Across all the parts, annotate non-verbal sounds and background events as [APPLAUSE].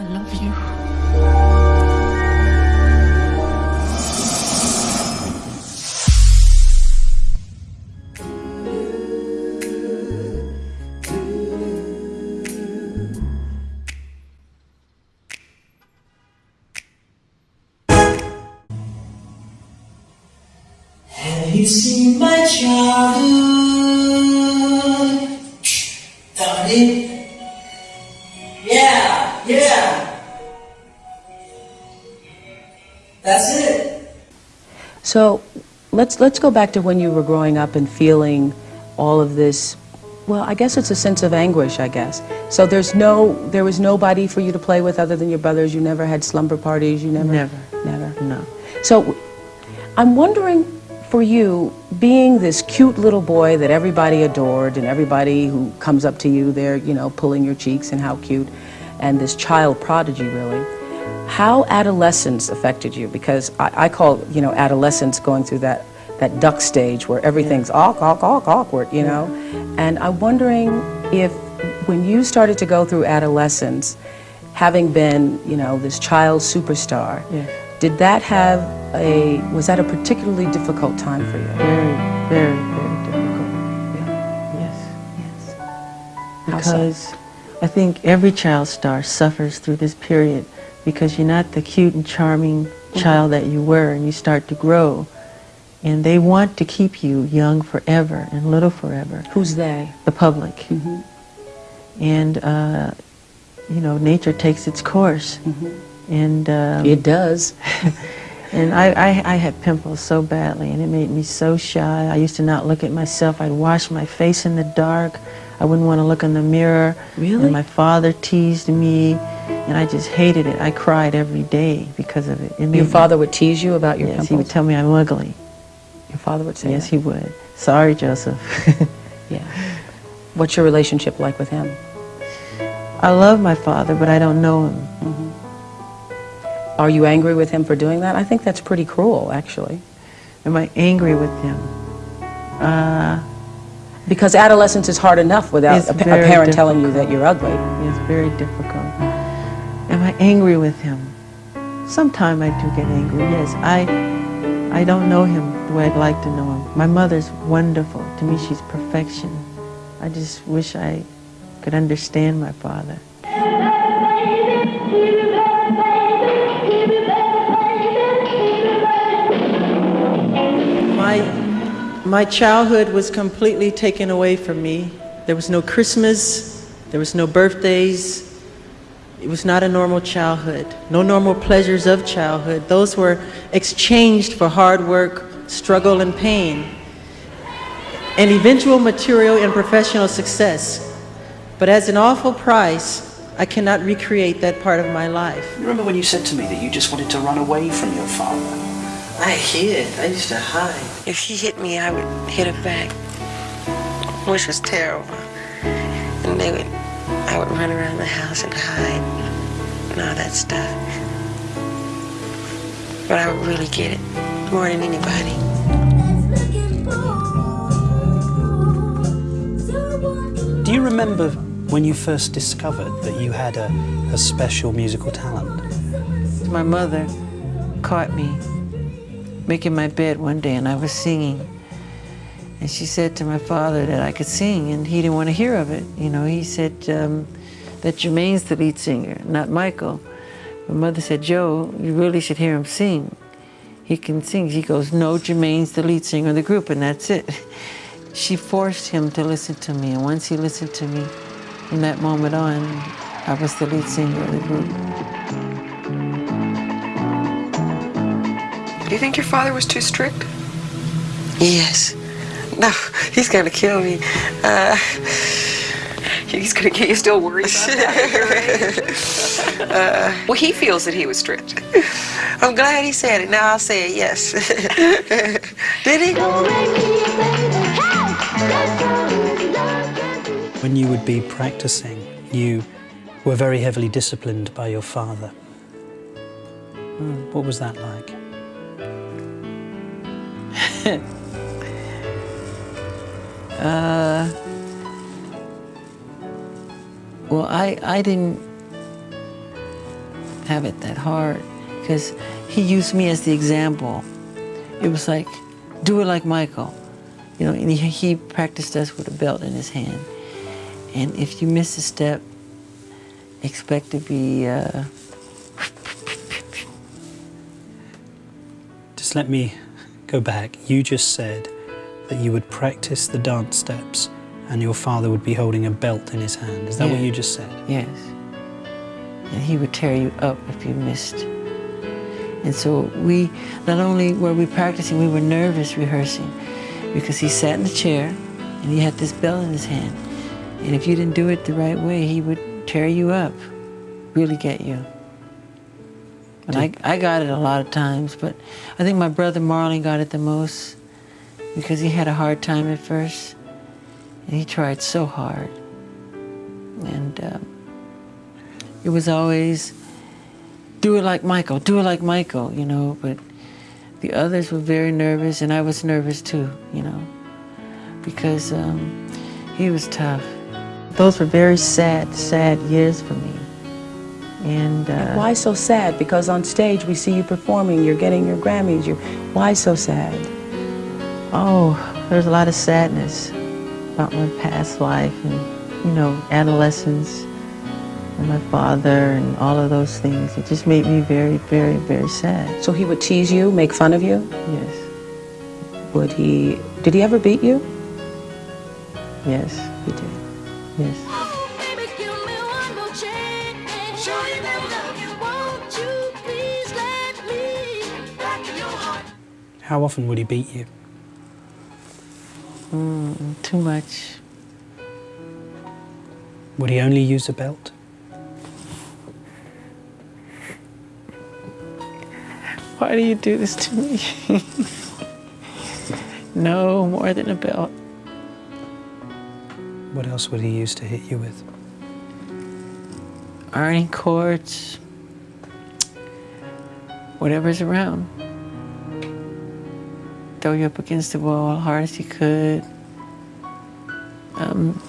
I love you. Have you seen my childhood? Yeah, So let's let's go back to when you were growing up and feeling all of this. Well, I guess it's a sense of anguish. I guess. So there's no there was nobody for you to play with other than your brothers. You never had slumber parties. You never. Never. Never. No. So I'm wondering for you, being this cute little boy that everybody adored and everybody who comes up to you, they're, you know, pulling your cheeks and how cute, and this child prodigy really, how adolescence affected you? Because I, I call, you know, adolescence going through that, that duck stage where everything's awk, awk, awk, awkward, you know? And I'm wondering if when you started to go through adolescence, having been, you know, this child superstar, Yes. did that have a, was that a particularly difficult time for you? Very, very, very difficult. Yeah. Yes. Yes. How so? Because I think every child star suffers through this period because you're not the cute and charming child that you were and you start to grow. And they want to keep you young forever and little forever, Who's they? the public. And, uh, you know, nature takes its course. And um, It does. [LAUGHS] And I, I, I had pimples so badly, and it made me so shy. I used to not look at myself. I'd wash my face in the dark. I wouldn't want to look in the mirror. Really? And my father teased me, and I just hated it. I cried every day because of it. it Your me- father would tease you about your yes, pimples? he would tell me I'm ugly. Your father would say yes, that? he would. Sorry, Joseph. [LAUGHS] Yeah. What's your relationship like with him? I love my father, but I don't know him. Are you angry with him for doing that? I think that's pretty cruel, actually. Am I angry with him? Uh, Because adolescence is hard enough without a, a parent telling you that you're ugly. It's very difficult. Am I angry with him? Sometime I do get angry, yes. I, I don't know him the way I'd like to know him. My mother's wonderful. To me, she's perfection. I just wish I could understand my father. My, my childhood was completely taken away from me. There was no Christmas, there was no birthdays. It was not a normal childhood, no normal pleasures of childhood. Those were exchanged for hard work, struggle, and pain, and eventual material and professional success. But as an awful price, I cannot recreate that part of my life. You Remember when you said to me that you just wanted to run away from your father? I hid. I used to hide. If he hit me, I would hit him back, which was terrible. And they would, I would run around the house and hide and all that stuff. But I would really get it more than anybody. Do you remember when you first discovered that you had a, a special musical talent? My mother caught me making my bed one day and I was singing. And she said to my father that I could sing and he didn't want to hear of it. You know, he said um, that Jermaine's the lead singer, not Michael. My mother said, Joe, you really should hear him sing. He can sing. He goes, no, Jermaine's the lead singer of the group and that's it. [LAUGHS] She forced him to listen to me and once he listened to me, from that moment on, I was the lead singer of the group. Do you think your father was too strict? Yes. No, he's gonna kill me. Uh, he's gonna get you still worried about [LAUGHS] that. uh, well, he feels that he was strict. I'm glad he said it. Now I'll say it. Yes. [LAUGHS] Did he? When you would be practicing, you were very heavily disciplined by your father. Hmm, What was that like? [LAUGHS] Uh, well, I, I didn't, have it that hard because he used me as the example. It was like, do it like Michael. You know, and he, he practiced us with a belt in his hand. And if you miss a step, expect to be uh, Just let me go back. You just said that you would practice the dance steps and your father would be holding a belt in his hand. Is that what you just said? Yes. And he would tear you up if you missed. And so we, not only were we practicing, we were nervous rehearsing because he sat in the chair and he had this bell in his hand. And if you didn't do it the right way, he would tear you up, really get you. And I, I got it a lot of times, but I think my brother Marlon got it the most because he had a hard time at first. And he tried so hard. And um, it was always, do it like Michael, do it like Michael, you know, but the others were very nervous, and I was nervous too, you know, because um, he was tough. Those were very sad, sad years for me. And uh, Why so sad? Because on stage we see you performing, you're getting your Grammys. You're, why so sad? Oh, there's a lot of sadness about my past life and, you know, adolescence and my father and all of those things. It just made me very, very, very sad. So he would tease you, make fun of you? Yes, Would he, did he ever beat you? yes, He did. yes. Baby, give me one more chance. Show you that love you. Won't you please let me back in your heart? How often would he beat you? Mm, too much. Would he only use a belt? Why do you do this to me? [LAUGHS] no, more than a belt. What else would he use to hit you with? Ironing cords, whatever's around. Throw you up against the wall hard as he could. Um,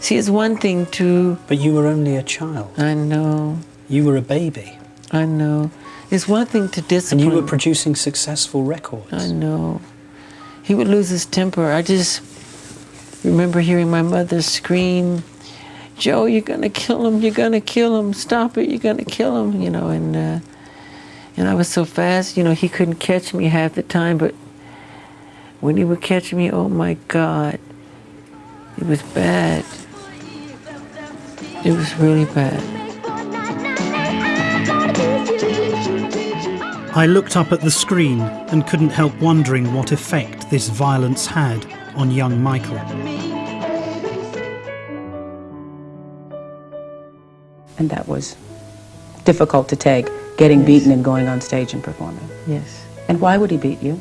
see, it's one thing to, But you were only a child. I know, You were a baby. I know. It's one thing to discipline. And you were producing successful records. I know. He would lose his temper. I just remember hearing my mother scream, Joe, you're gonna kill him, you're gonna kill him, stop it, you're gonna kill him, you know, and uh, and I was so fast, you know, he couldn't catch me half the time, but when he would catch me, oh my God, it was bad. It was really bad. I looked up at the screen and couldn't help wondering what effect this violence had on young Michael. And that was difficult to take, getting beaten and going on stage and performing. Yes. And why would he beat you?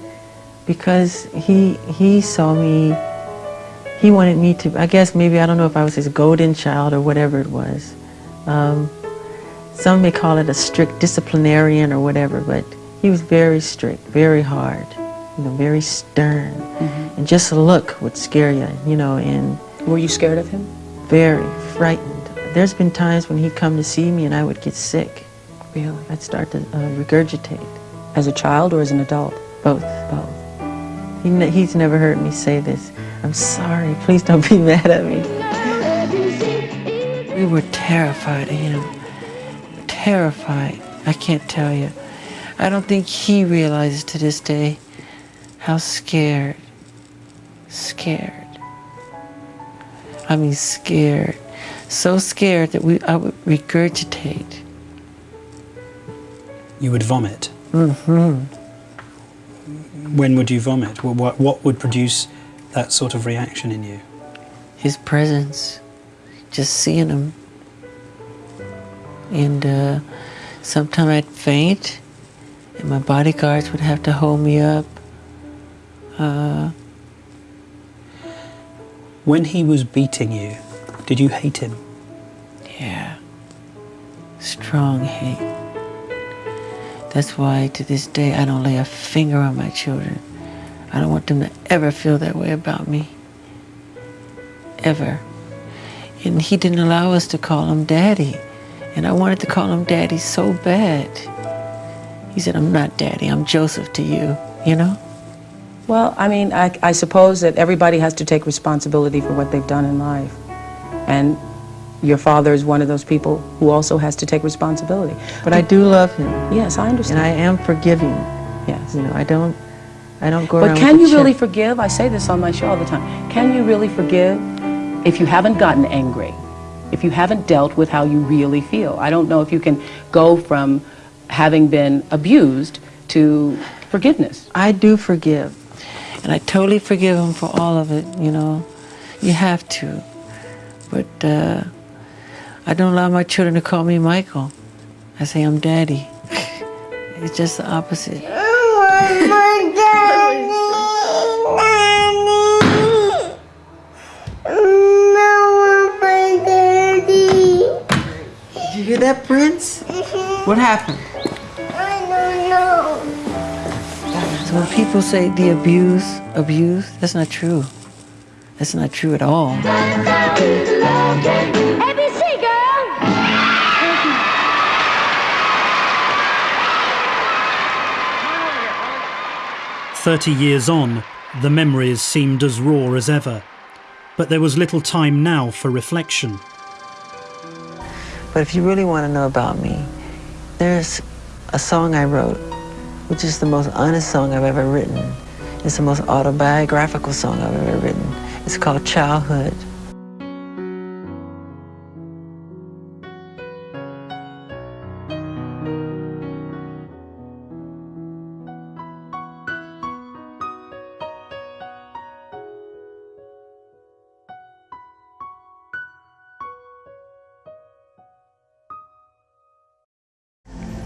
Because he he saw me he wanted me to i guess maybe i don't know if i was his golden child or whatever it was um, some may call it a strict disciplinarian or whatever but he was very strict very hard you know very stern and just a look would scare you you know and Were you scared of him? very frightened there's been times when he'd come to see me and i would get sick Really? i'd start to uh, regurgitate As a child or as an adult? both Both. He ne- he's never heard me say this. I'm sorry. Please don't be [LAUGHS] mad at me. We were terrified of him. Terrified. I can't tell you. I don't think he realizes to this day how scared, scared. I mean, scared. So scared that we, I would regurgitate. You would vomit. Mm-hmm. When would you vomit? What, what, what would produce that sort of reaction in you? his presence, just seeing him. And uh, sometimes I'd faint, and my bodyguards would have to hold me up. Uh, When he was beating you, did you hate him? yeah, strong hate. That's why to this day I don't lay a finger on my children. I don't want them to ever feel that way about me. Ever. And he didn't allow us to call him daddy. And I wanted to call him daddy so bad. He said, I'm not daddy, I'm Joseph to you, you know? Well, I mean, I, I suppose that everybody has to take responsibility for what they've done in life. And your father is one of those people who also has to take responsibility. But I do love him. Yes, I understand. And. I am forgiving. yes. You know, I don't I don't go But can you really chip. forgive? I say this on my show all the time. Can you really forgive if you haven't gotten angry? If you haven't dealt with how you really feel? I don't know if you can go from having been abused to forgiveness. I do forgive. And I totally forgive him for all of it, you know. You have to. But uh, I don't allow my children to call me Michael. I say I'm daddy. [LAUGHS] it's just the opposite. Did you hear that, Prince? What happened? I don't know. So when people say the abuse, abuse, that's not true. That's not true at all. Thirty years on, the memories seemed as raw as ever. But there was little time now for reflection. But if you really want to know about me, there's a song I wrote, which is the most honest song I've ever written. It's the most autobiographical song I've ever written. It's called Childhood.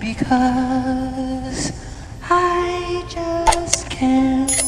Because I just can't